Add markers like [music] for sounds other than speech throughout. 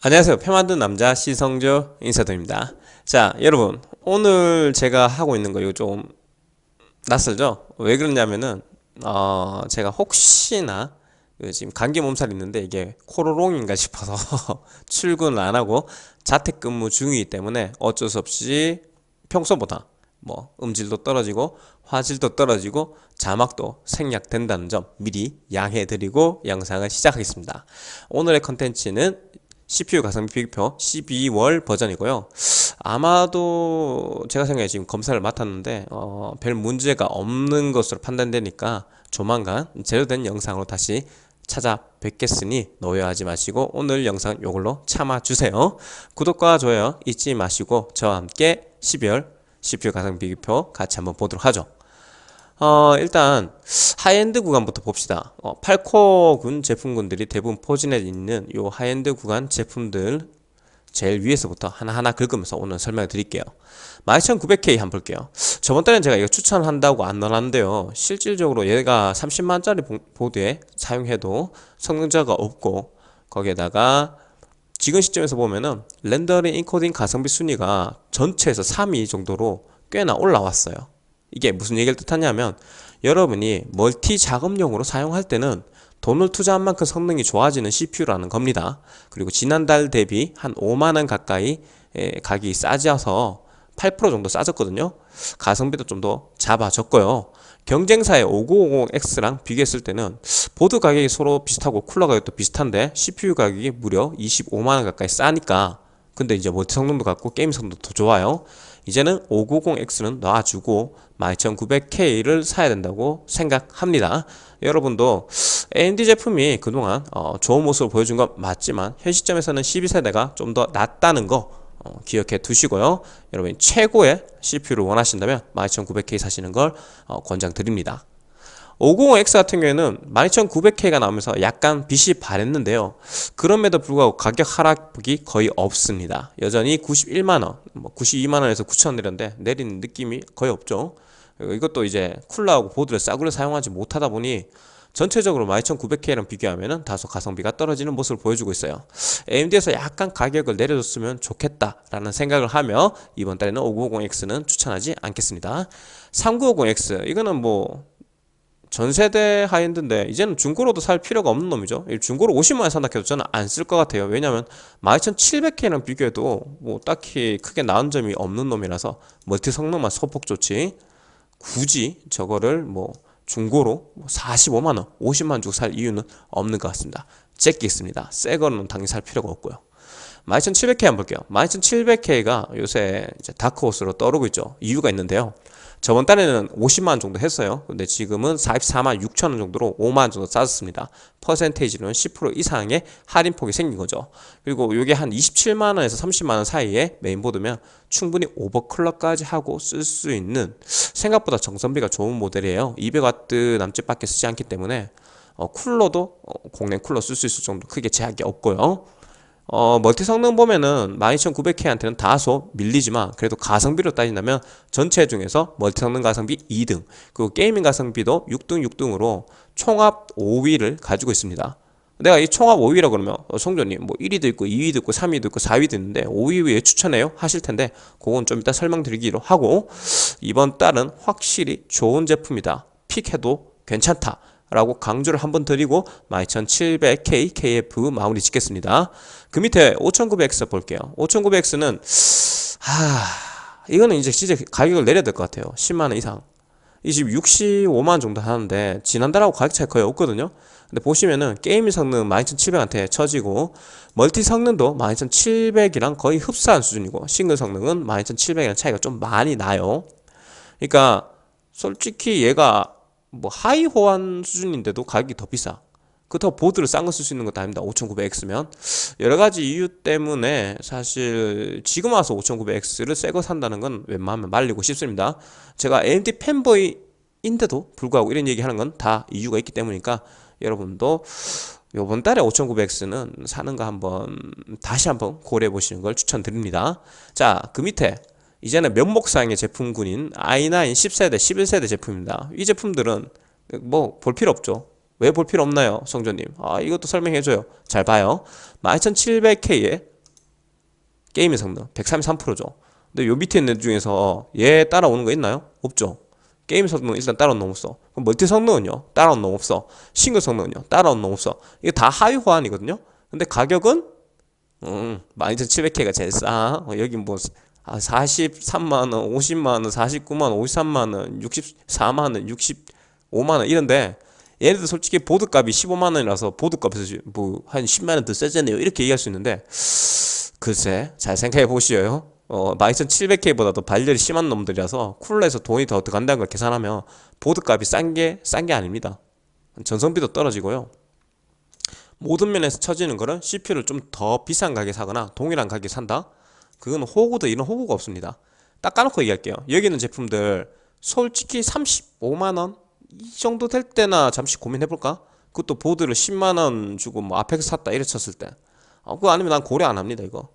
안녕하세요. 표 만든 남자 시성조 인사드립니다. 자 여러분 오늘 제가 하고 있는 거 이거 좀 낯설죠? 왜 그러냐면은 어 제가 혹시나 지금 감기 몸살 있는데 이게 코로롱인가 싶어서 [laughs] 출근을 안 하고 자택근무 중이기 때문에 어쩔 수 없이 평소보다 뭐 음질도 떨어지고 화질도 떨어지고 자막도 생략된다는 점 미리 양해 드리고 영상을 시작하겠습니다. 오늘의 컨텐츠는 CPU 가성비 비교표 12월 버전이고요. 아마도 제가 생각에 지금 검사를 맡았는데 어, 별 문제가 없는 것으로 판단되니까 조만간 제대로된 영상으로 다시 찾아뵙겠으니 노여하지 마시고 오늘 영상 요걸로 참아주세요. 구독과 좋아요 잊지 마시고 저와 함께 12월 CPU 가성비 비교표 같이 한번 보도록 하죠 어, 일단 하이엔드 구간부터 봅시다. 어, 8코어군 제품군들이 대부분 포진해 있는 요 하이엔드 구간 제품들 제일 위에서부터 하나하나 긁으면서 오늘 설명을 드릴게요. 12900K 한번 볼게요. 저번 달엔 제가 이거 추천한다고 안 넣어놨는데요. 실질적으로 얘가 30만짜리 보드에 사용해도 성능 저하가 없고 거기에다가 지금 시점에서 보면은 렌더링 인코딩 가성비 순위가 전체에서 3위 정도로 꽤나 올라왔어요. 이게 무슨 얘기를 뜻하냐면 여러분이 멀티 작업용으로 사용할 때는 돈을 투자한 만큼 성능이 좋아지는 CPU라는 겁니다. 그리고 지난달 대비 한 5만원 가까이 가격이 싸져서 8% 정도 싸졌거든요. 가성비도 좀 더 잡아졌고요. 경쟁사의 5950X랑 비교했을 때는 보드 가격이 서로 비슷하고 쿨러 가격도 비슷한데 CPU 가격이 무려 25만원 가까이 싸니까 근데 이제 멀티 성능도 같고 게임 성능도 더 좋아요. 이제는 590X는 놔주고 12900K를 사야 된다고 생각합니다. 여러분도 AMD 제품이 그동안 어, 좋은 모습을 보여준 건 맞지만 현 시점에서는 12세대가 좀 더 낫다는 거 어, 기억해 두시고요. 여러분이 최고의 CPU를 원하신다면 12900K 사시는 걸 어, 권장드립니다. 550X 같은 경우에는 12900K가 나오면서 약간 빛이 바랬는데요. 그럼에도 불구하고 가격 하락폭이 거의 없습니다. 여전히 91만원, 뭐 92만원에서 9천원 내렸는데 내리는 느낌이 거의 없죠. 이것도 이제 쿨러하고 보드를 싸구려 사용하지 못하다 보니 전체적으로 12900K랑 비교하면 다소 가성비가 떨어지는 모습을 보여주고 있어요. AMD에서 약간 가격을 내려줬으면 좋겠다라는 생각을 하며 이번 달에는 5950X는 추천하지 않겠습니다. 3950X 이거는 뭐 전세대 high-end인데 이제는 중고로도 살 필요가 없는 놈이죠. 중고로 50만원 산다 해도 저는 안 쓸 것 같아요. 왜냐면 12700K랑 비교해도 뭐 딱히 크게 나은 점이 없는 놈이라서 멀티 성능만 소폭 좋지 굳이 저거를 뭐 중고로 45만원 50만원 주고 살 이유는 없는 것 같습니다. 잭기있습니다. 새 거는 당연히 살 필요가 없고요. 12700K 한번 볼게요. 12700K가 요새 다크호스로 떠오르고 있죠. 이유가 있는데요 저번 달에는 50만원 정도 했어요. 근데 지금은 44만 6천원 정도로 5만원 정도 싸졌습니다. 퍼센테이지는 10% 이상의 할인폭이 생긴 거죠. 그리고 이게 한 27만원에서 30만원 사이에 메인보드면 충분히 overclock까지 하고 쓸 수 있는 생각보다 전성비가 좋은 모델이에요. 200W 남짓밖에 쓰지 않기 때문에 어, 쿨러도 어, 공랭 쿨러 쓸 수 있을 정도 크게 제약이 없고요 어, 멀티 성능 보면은 12900K한테는 다소 밀리지만 그래도 가성비로 따진다면 전체 중에서 멀티 성능 가성비 2등 그리고 gaming 가성비도 6등 6등으로 총합 5위를 가지고 있습니다. 내가 이 총합 5위라 그러면 어, 송조님 뭐 1위도 있고 2위도 있고 3위도 있고 4위도 있는데 5위 왜 추천해요? 하실 텐데 그건 좀 이따 설명드리기로 하고 이번 달은 확실히 좋은 제품이다. 픽해도 괜찮다 라고 강조를 한 번 드리고 12700K KF 마무리 짓겠습니다. 그 밑에 5900X 볼게요. 5900X는 하... 이거는 이제 진짜 가격을 내려야 될 것 같아요. 10만원 이상. 이 지금 65만원 정도 하는데 지난달하고 가격 차이 거의 없거든요. 근데 보시면은 게임 성능 12700한테 쳐지고 multi 성능도 12700이랑 거의 흡사한 수준이고 싱글 성능은 12700이랑 차이가 좀 많이 나요. 그러니까 솔직히 얘가 뭐 하위 호환 수준인데도 가격이 더 비싸. 그렇다고 보드를 싼 거 쓸 수 있는 것도 아닙니다. 5900X면. 여러가지 이유 때문에 사실 지금 와서 5900X를 새 거 산다는 건 웬만하면 말리고 싶습니다. 제가 AMD 팬보이인데도 불구하고 이런 얘기 하는 건 다 이유가 있기 때문이니까 여러분도 요번 달에 5900X는 사는 거 한번 다시 한번 고려해 보시는 걸 추천드립니다. 자 그 밑에 이제는 면목상의 제품군인 i9 10세대, 11세대 제품입니다. 이 제품들은 뭐 볼 필요 없죠. 왜 볼 필요 없나요? 성조님. 아 이것도 설명해줘요. 잘 봐요. 12700K에 게임의 성능 133%죠 근데 요 밑에 있는 애 중에서 얘 따라오는 거 있나요? 없죠 게임 성능은 일단 따라오는 놈 없어 그럼 multi 성능은요? 따라오는 놈 없어 싱글 성능은요? 따라오는 놈 없어 이게 다 하위 호환이거든요 근데 가격은 음 12700K가 제일 싸 어, 여기 뭐 아, 43만 원, 50만 원, 49만 원, 53만 원, 64만 원, 65만 원 이런데 얘네들 솔직히 보드값이 15만 원이라서 보드값에서 뭐 한 10만 원 더 세잖아요. 이렇게 얘기할 수 있는데 글쎄 잘 생각해 보시오요. 어, 12700K보다도 발열이 심한 놈들이라서 쿨러에서 돈이 더 들어간다는 걸 계산하면 보드값이 싼 게 싼 게 아닙니다. 전성비도 떨어지고요. 모든 면에서 처지는 거는 CPU를 좀 더 비싼 가격에 사거나 동일한 가격에 산다 그건 호구도 이런 호구가 없습니다. 딱 까놓고 얘기할게요. 여기 있는 제품들 솔직히 35만원 이 정도 될 때나 잠시 고민해볼까? 그것도 보드를 10만원 주고 뭐 아펙스 샀다 이래 쳤을 때. 어, 그거 아니면 난 고려 안 합니다 이거.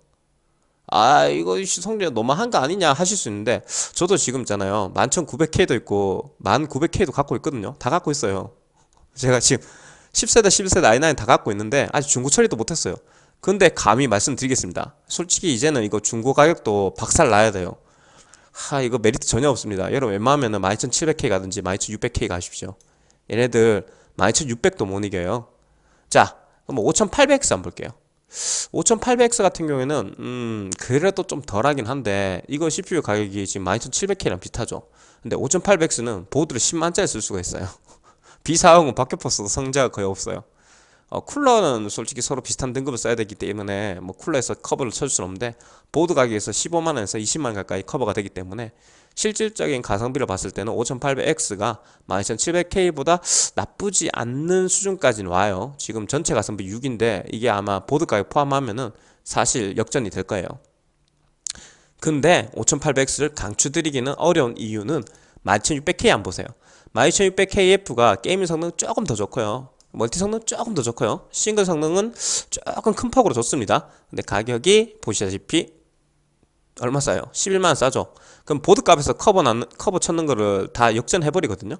아 이거 성적 너무한 거 아니냐 하실 수 있는데 저도 지금 있잖아요. 11900K도 있고 1900K도 갖고 있거든요. 다 갖고 있어요. 제가 지금 10세대 11세대 i9 다 갖고 있는데 아직 중고 처리도 못했어요 근데 감히 말씀드리겠습니다. 솔직히 이제는 이거 중고 가격도 박살 나야 돼요. 하 이거 메리트 전혀 없습니다. 여러분 웬만하면 12700K 가든지 12600K 가십시오. 얘네들 12600도 못 이겨요. 자 그럼 5800X 한번 볼게요. 5800X 같은 경우에는 음 그래도 좀 덜하긴 한데 이거 CPU 가격이 지금 12700K랑 비슷하죠? 근데 5800X는 보드를 10만짜리 쓸 수가 있어요. 비사용은 박혀퍼스도 성자가 거의 없어요 어, 쿨러는 솔직히 서로 비슷한 등급을 써야 되기 때문에 뭐 쿨러에서 커버를 쳐줄 수는 없는데 보드 가격에서 15만원에서 20만원 가까이 커버가 되기 때문에 실질적인 가성비를 봤을 때는 5800X가 12700K보다 나쁘지 않는 수준까지는 와요. 지금 전체 가성비 6인데 이게 아마 보드 가격 포함하면은 사실 역전이 될 거예요. 근데 5800X를 강추드리기는 어려운 이유는 12600K 한번 보세요. 12600KF가 gaming 성능 조금 더 좋고요 multi 성능 조금 더 좋고요. 싱글 성능은 조금 큰 폭으로 좋습니다. 근데 가격이 보시다시피 얼마 싸요? 11만원 싸죠. 그럼 보드값에서 커버 난, 커버 쳤는 거를 다 역전해 버리거든요.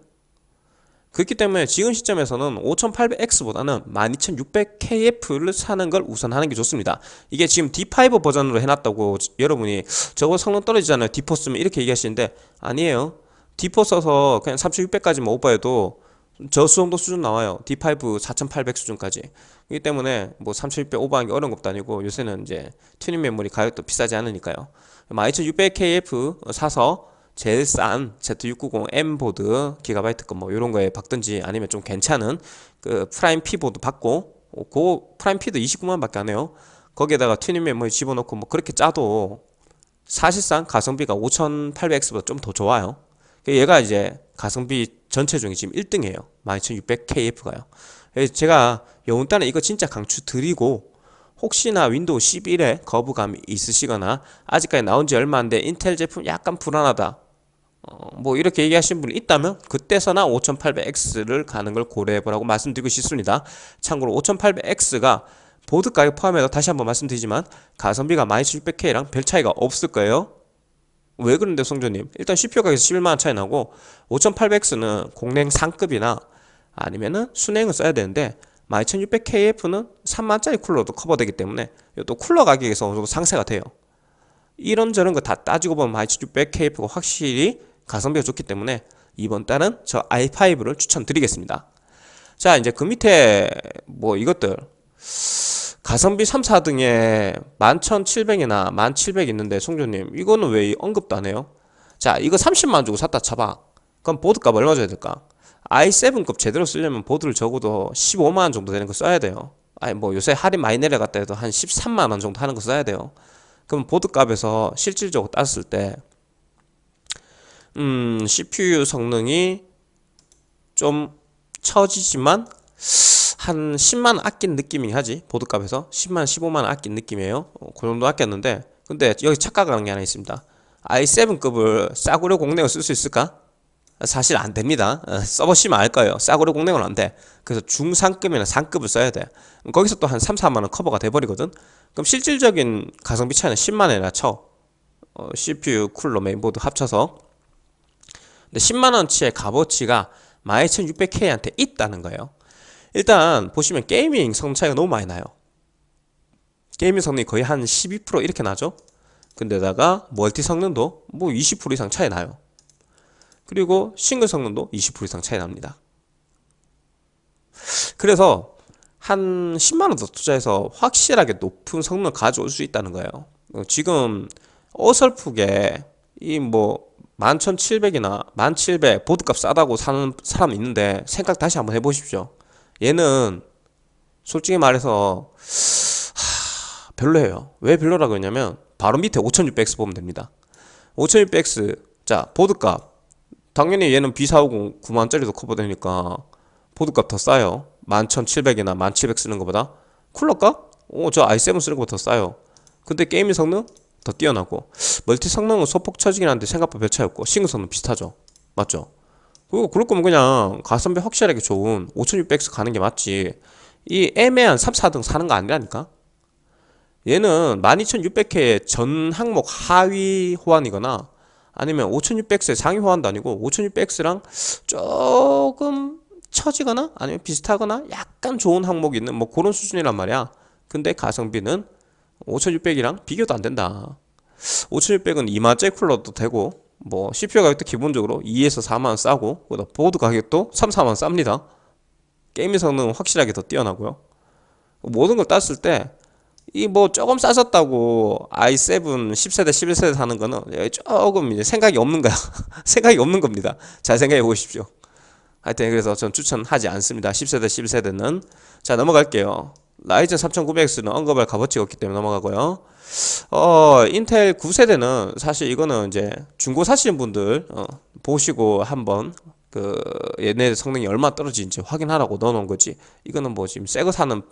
그렇기 때문에 지금 시점에서는 5800X보다는 12600KF를 사는 걸 우선하는 게 좋습니다. 이게 지금 D5 버전으로 해놨다고 여러분이 저거 성능 떨어지잖아요. D4 쓰면 이렇게 얘기하시는데 아니에요. D4 써서 그냥 3600까지만 오버해도 저 정도 수준 나와요. D5 4800 수준까지. 그렇기 때문에 뭐3600 오버하는 게 어려운 것도 아니고 요새는 이제 튜닝 메모리 가격도 비싸지 않으니까요. 12600KF 사서 제일 싼 Z690M 보드 기가바이트 거뭐 이런 거에 박든지 아니면 좀 괜찮은 그 프라임 P 보드 박고 그 프라임 P도 29만 밖에 안 해요. 거기에다가 튜닝 메모리 집어넣고 뭐 그렇게 짜도 사실상 가성비가 5800X보다 좀 더 좋아요. 얘가 이제 가성비 전체 중에 지금 1등이에요. 12600KF가요. 제가 여운단에 이거 진짜 강추 드리고 혹시나 윈도우 11에 거부감이 있으시거나 아직까지 나온 지 얼마 안 돼 인텔 제품 약간 불안하다 어, 뭐 이렇게 얘기하신 분이 있다면 그때서나 5800X를 가는 걸 고려해보라고 말씀드리고 싶습니다. 참고로 5800X가 보드 가격 포함해서 다시 한번 말씀드리지만 가성비가 12600K랑 별 차이가 없을 거예요 왜 그런데 성조님? 일단 CPU 가격에서 11만원 차이 나고 5800X는 공냉 상급이나 아니면은 순행을 써야 되는데 12600KF는 3만짜리 쿨러도 커버되기 때문에 또 쿨러 가격에서 어느 정도 상세가 돼요. 이런저런 거 다 따지고 보면 12600KF가 확실히 가성비가 좋기 때문에 이번 달은 저 i5를 추천드리겠습니다. 자 이제 그 밑에 뭐 이것들 가성비 3, 4등에 11,700이나 1,700 있는데 송조님 이거는 왜 언급도 안 해요? 자 이거 30만 주고 샀다 쳐봐 그럼 보드값 얼마 줘야 될까? i7급 제대로 쓰려면 보드를 적어도 15만원 정도 되는 거 써야 돼요 아니 뭐 요새 할인 많이 내려갔다 해도 한 13만원 정도 하는 거 써야 돼요 그럼 보드값에서 실질적으로 땄을 때 음, CPU 성능이 좀 처지지만 한 10만원 아낀 느낌이 하지. 보드값에서 10만원 15만원 아낀 느낌이에요. 어, 그 정도 아꼈는데 근데 여기 착각하는 게 하나 있습니다. i7급을 싸구려 공랭을 쓸 수 있을까? 사실 안 됩니다. 어, 써보시면 알 거예요. 싸구려 공랭은 안돼. 그래서 중상급이나 상급을 써야 돼. 거기서 또 한 3, 4만원 커버가 돼버리거든. 그럼 실질적인 가성비 차이는 10만원이나 쳐. 어, CPU, 쿨러, 메인보드 합쳐서. 근데 10만원치의 값어치가 12600K한테 있다는 거예요 일단 보시면 gaming 성능 차이가 너무 많이 나요 게이밍 성능이 거의 한 12% 이렇게 나죠 근데다가 멀티 성능도 뭐 20% 이상 차이 나요. 그리고 싱글 성능도 20% 이상 차이 납니다. 그래서 한 10만원 더 투자해서 확실하게 높은 성능을 가져올 수 있다는 거예요. 지금 어설프게 이 뭐 11,700이나 1,700 보드값 싸다고 사는 사람 있는데 생각 다시 한번 해보십시오. 얘는 솔직히 말해서 하, 별로예요. 왜 별로라고 그러냐면 바로 밑에 5600X 보면 됩니다. 5600X 자 보드값 당연히 얘는 B450 9만원짜리도 커버되니까 보드값 더 싸요. 11,700이나 1,700 쓰는 것보다 쿨러값? 오, 저 i7 쓰는 것보다 더 싸요. 근데 게임의 성능? 더 뛰어나고 멀티 성능은 소폭 처지긴 한데 생각보다 별 차이 없고 싱글 성능 비슷하죠. 맞죠? 그리고 그럴 거면 그냥 가성비 확실하게 좋은 5600X 가는 게 맞지. 이 애매한 3, 4등 사는 거 아니라니까? 얘는 12600K의 전 항목 하위 호환이거나 아니면 5600X의 상위 호환도 아니고 5600X랑 조금 처지거나 아니면 비슷하거나 약간 좋은 항목이 있는 뭐 그런 수준이란 말이야. 근데 가성비는 5600이랑 비교도 안 된다. 5600은 2만짜리 쿨러도 되고 뭐 CPU 가격도 기본적으로 2에서 4만원 싸고 보드 가격도 3, 4만원 쌉니다. 게임의 성능은 확실하게 더 뛰어나고요. 모든 걸 땄을 때 이 뭐 조금 싸졌다고 i7 10세대 11세대 사는 거는 조금 이제 생각이 없는 거야. [laughs] 생각이 없는 겁니다. 잘 생각해 보십시오. 하여튼 그래서 전 추천하지 않습니다. 10세대 11세대는. 자 넘어갈게요. 라이젠 3900X는 언급할 값어치가 없기 때문에 넘어가고요. 어, 인텔 9세대는 사실 이거는 이제 중고 사시는 분들 어, 보시고 한번 그 얘네 성능이 얼마 떨어지는지 확인하라고 넣어놓은 거지. 이거는 뭐 지금 새 거 사는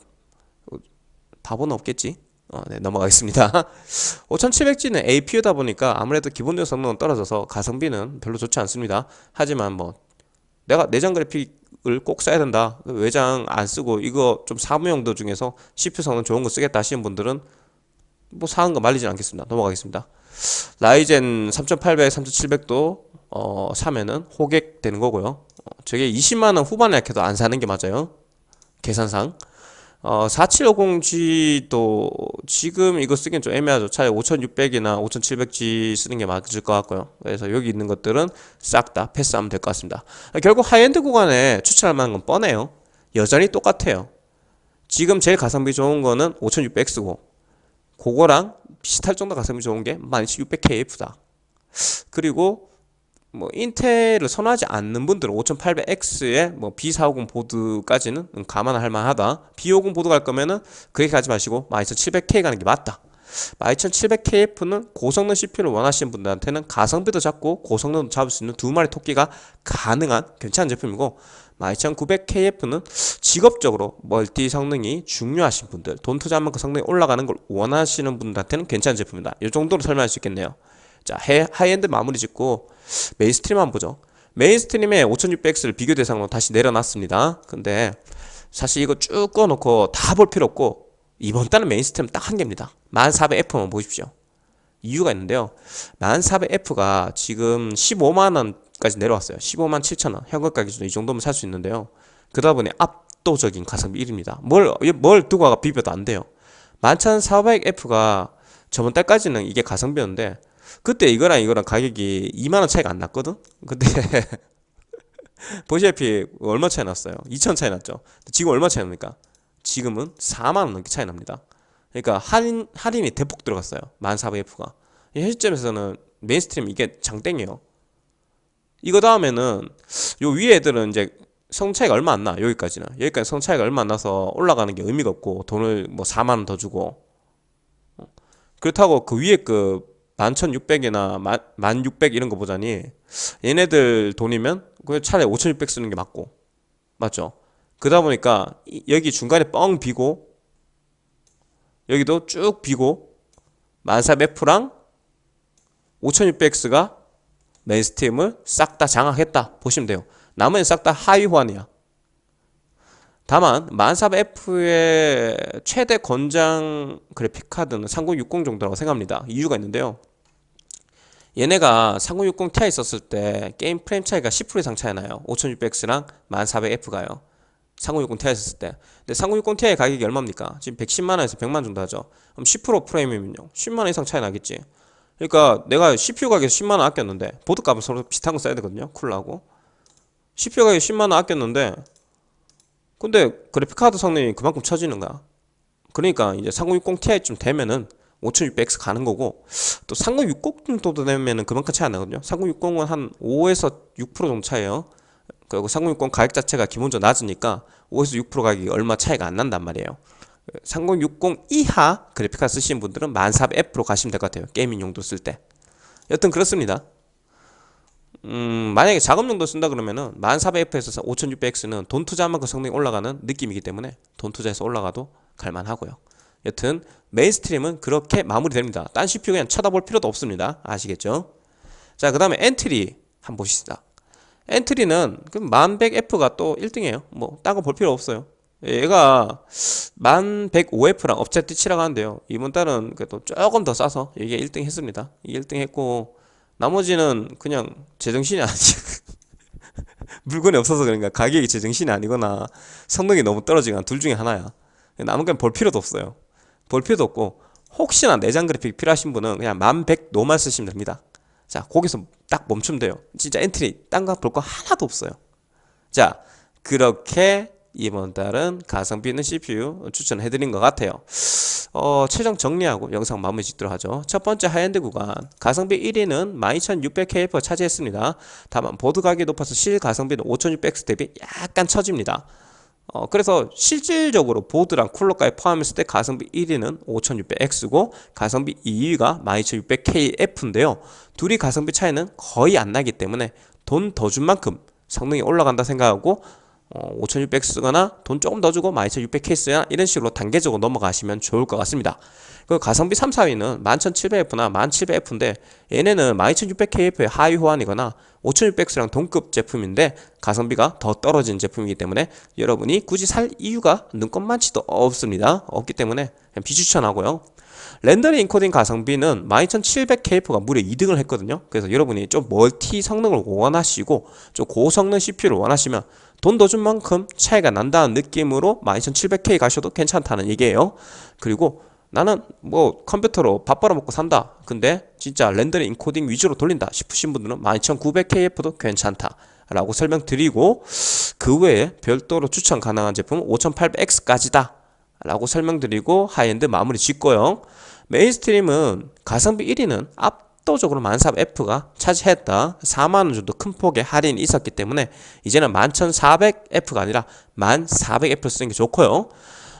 바보는 없겠지. 어, 네, 넘어가겠습니다. [laughs] 5700G는 APU다 보니까 아무래도 기본적인 성능은 떨어져서 가성비는 별로 좋지 않습니다. 하지만 뭐 내가 내장 그래픽 을 꼭 써야 된다 외장 안 쓰고 이거 좀 사무용도 중에서 CPU 성능 좋은 거 쓰겠다 하시는 분들은 뭐 사는 거 말리진 않겠습니다 넘어가겠습니다 라이젠 3800, 3700도 어, 사면은 호객 되는 거고요 어, 저게 20만원 후반에 약해도 안 사는 게 맞아요 계산상 어, 4750G도 지금 이거 쓰기엔 좀 애매하죠. 차라리 5600이나 5700G 쓰는 게 맞을 것 같고요. 그래서 여기 있는 것들은 싹 다 패스하면 될 것 같습니다. 결국 하이엔드 구간에 추천할 만한 건 뻔해요. 여전히 똑같아요. 지금 제일 가성비 좋은 거는 5600X고 그거랑 비슷할 정도 가성비 좋은 게 12600KF다. 그리고 뭐 인텔을 선호하지 않는 분들은 5800X에 뭐 B450 보드까지는 감안할 만하다. B550 보드 갈 거면은 그렇게 가지 마시고 12700K 가는 게 맞다. 12700KF는 고성능 CPU를 원하시는 분들한테는 가성비도 잡고 고성능도 잡을 수 있는 두 마리 토끼가 가능한 괜찮은 제품이고 12900KF는 직업적으로 multi 성능이 중요하신 분들 돈 투자하면 그 성능이 올라가는 걸 원하시는 분들한테는 괜찮은 제품이다. 이 정도로 설명할 수 있겠네요. 자, 하이엔드 마무리 짓고 mainstream 한번 보죠. mainstream에 5600X를 비교 대상으로 다시 내려놨습니다. 근데 사실 이거 쭉 꺼놓고 다 볼 필요 없고 이번 달은 mainstream 딱 한 개입니다. 1400F만 보십시오. 이유가 있는데요. 1400F가 지금 15만원까지 내려왔어요. 15만 7천원. 현금가 기준으로 이 정도면 살 수 있는데요. 그러다 보니 압도적인 가성비 1입니다. 뭘, 뭘 두고 가 비벼도 안 돼요. 11400F가 저번 달까지는 이게 가성비였는데 그때 이거랑 이거랑 가격이 2만원 차이가 안 났거든? 근데 [laughs] 보시다시피 얼마 차이 났어요? 2천 차이 났죠? 지금 얼마 차이 납니까? 지금은 4만원 넘게 차이 납니다 그러니까 할인, 할인이 대폭 들어갔어요. 1400F가. 현 시점에서는 mainstream 이게 장땡이에요. 이거 다음에는 요 위에 애들은 이제 성 차이가 얼마 안 나 여기까지는. 여기까지 성 차이가 얼마 안 나서 올라가는 게 의미가 없고 돈을 뭐 4만 원 더 주고. 어. 그렇다고 그 위에 그 11,600이나 1,600 이런 거 보자니 얘네들 돈이면 그 차라리 5,600 쓰는 게 맞고. 맞죠? 그러다 보니까 여기 중간에 뻥 비고 여기도 쭉 비고 1400F랑 5600X가 mainstream을 싹 다 장악했다 보시면 돼요. 나머지는 싹 다 하위 호환이야. 다만 1400F의 최대 권장 그래픽 카드는 3060 정도라고 생각합니다. 이유가 있는데요. 얘네가 3060 Ti 썼을 때 게임 프레임 차이가 10% 이상 차이 나요. 5600X랑 1400F가요 3060 Ti 썼을 때. 근데 3060 Ti 가격이 얼마입니까? 지금 110만원에서 100만 정도 하죠. 그럼 10% 프레임이면요 10만원 이상 차이 나겠지. 그러니까 내가 CPU 가격 10만원 아꼈는데 보드 값은 서로 비슷한 거 써야 되거든요. 쿨하고. CPU 가격 10만원 아꼈는데 근데 그래픽 카드 성능이 그만큼 처지는 거야. 그러니까 이제 3060 Ti쯤 되면은 5600X 가는 거고 또 3060 정도 되면은 그만큼 차이 안 나거든요. 3060은 한 5에서 6% 정도 차이에요 그리고 3060 가격 자체가 기본적으로 낮으니까 5에서 6% 가격이 얼마 차이가 안 난단 말이에요. 3060 이하 그래픽카드 쓰시는 분들은 1400F로 가시면 될 것 같아요. gaming 용도 쓸 때. 여튼 그렇습니다. 음, 만약에 작업 용도 쓴다 그러면은 1400F에서 5600X는 돈 투자한 만큼 성능이 올라가는 느낌이기 때문에 돈 투자해서 올라가도 갈만하고요. 여튼 mainstream은 그렇게 마무리됩니다. 딴 CPU 그냥 쳐다볼 필요도 없습니다. 아시겠죠? 자 그 다음에 엔트리 한번 봅시다 엔트리는 그 1100F가 또 1등이에요. 뭐 딴 거 볼 필요 없어요. 얘가 1105F랑 엎치락뒤치락하는데요. 이번 달은 그래도 조금 더 싸서 이게 1등 했습니다. 1등 했고 나머지는 그냥 제정신이 아니지 [laughs] 물건이 없어서 그런가. 가격이 제정신이 아니거나 성능이 너무 떨어지거나 둘 중에 하나야. 남은 건 볼 필요도 없어요. 볼 필요도 없고 혹시나 내장 그래픽 필요하신 분은 그냥 1100 normal 쓰시면 됩니다 자 거기서 딱 멈추면 돼요. 진짜 엔트리 딴 거 볼 거 하나도 없어요. 자 그렇게 이번 달은 가성비 있는 CPU 추천해드린 것 같아요. 어, 최종 정리하고 영상 마무리 짓도록 하죠. 첫 번째 하이엔드 구간. 가성비 1위는 12600KF 차지했습니다. 다만 보드 가격이 높아서 실 가성비는 5600X 대비 약간 처집니다 어, 그래서 실질적으로 보드랑 쿨러까지 포함했을 때 가성비 1위는 5600X고 가성비 2위가 12600KF인데요. 둘이 가성비 차이는 거의 안 나기 때문에 돈 더 준 만큼 성능이 올라간다 생각하고 어, 5600 쓰거나 돈 조금 더 주고 12600K 쓰거나 이런 식으로 단계적으로 넘어가시면 좋을 것 같습니다 그 가성비 3, 4위는 11700F나 1700F인데 얘네는 12600KF의 하위 호환이거나 5600X랑 동급 제품인데 가성비가 더 떨어진 제품이기 때문에 여러분이 굳이 살 이유가 눈꼽만치도 없습니다. 없기 때문에 비추천하고요. 렌더링 인코딩 가성비는 12700KF가 무려 2등을 했거든요. 그래서 여러분이 좀 멀티 성능을 원하시고 좀 고성능 CPU를 원하시면 돈 더 준 만큼 차이가 난다는 느낌으로 12700K 가셔도 괜찮다는 얘기예요. 그리고 나는 뭐 컴퓨터로 밥 벌어먹고 산다. 근데 진짜 렌더링 인코딩 위주로 돌린다 싶으신 분들은 12900KF도 괜찮다 라고 설명드리고 그 외에 별도로 추천 가능한 제품은 5800X까지다 라고 설명드리고 하이엔드 마무리 짓고요. mainstream은 가성비 1위는 압도적으로 143F가 차지했다. 4만원 정도 큰 폭의 할인이 있었기 때문에 이제는 11400F가 아니라 11400F 쓰는 게 좋고요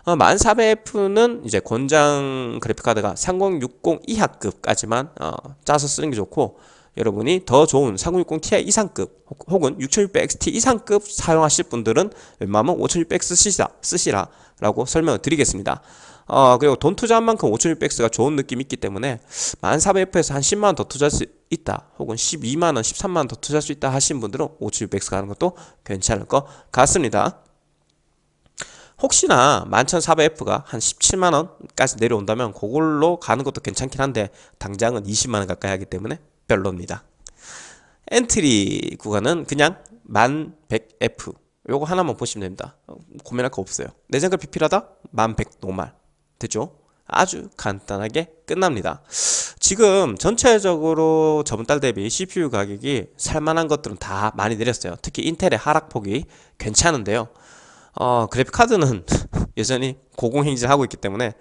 어, 1400F는 이제 권장 그래픽카드가 3060 이하급까지만 어, 짜서 쓰는 게 좋고 여러분이 더 좋은 3060 Ti 이상급 혹은 6600XT 이상급 사용하실 분들은 웬만하면 5600 쓰시라, 쓰시라 라고 설명을 드리겠습니다. 어, 그리고 돈 투자한 만큼 5600X가 좋은 느낌이 있기 때문에 1400F에서 한 10만원 더 투자할 수 있다 혹은 12만원, 13만원 더 투자할 수 있다 하신 분들은 5600X 가는 것도 괜찮을 것 같습니다 혹시나 11400F가 한 17만원까지 내려온다면 그걸로 가는 것도 괜찮긴 한데 당장은 20만원 가까이 하기 때문에 별로입니다. 엔트리 구간은 그냥 1100F 요거 하나만 보시면 됩니다. 고민할 거 없어요. 내장 그래픽 필요하다? 1100 normal. 되죠? 아주 간단하게 끝납니다. 지금 전체적으로 저번 달 대비 CPU 가격이 살만한 것들은 다 많이 내렸어요. 특히 인텔의 하락폭이 괜찮은데요 어, 그래픽카드는 [laughs] 여전히 고공행진하고 있기 때문에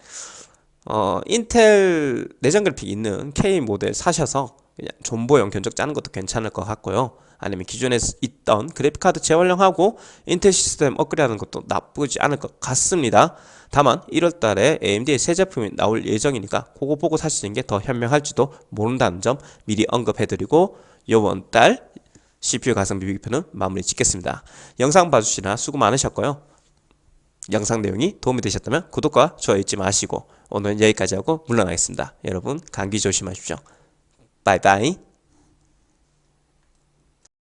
어, 인텔 내장 그래픽 있는 K 모델 사셔서 그냥 존버용 견적 짜는 것도 괜찮을 것 같고요. 아니면 기존에 있던 그래픽카드 재활용하고 인텔 시스템 업그레이드하는 것도 나쁘지 않을 것 같습니다. 다만 1월달에 AMD의 새 제품이 나올 예정이니까 그거 보고 사시는 게 더 현명할지도 모른다는 점 미리 언급해드리고 이번 달 CPU 가성비 비교표는 마무리 짓겠습니다. 영상 봐주시나 수고 많으셨고요. 영상 내용이 도움이 되셨다면 구독과 좋아요 잊지 마시고 오늘 여기까지 하고 물러나겠습니다. 여러분 감기 조심하십시오. 바이바이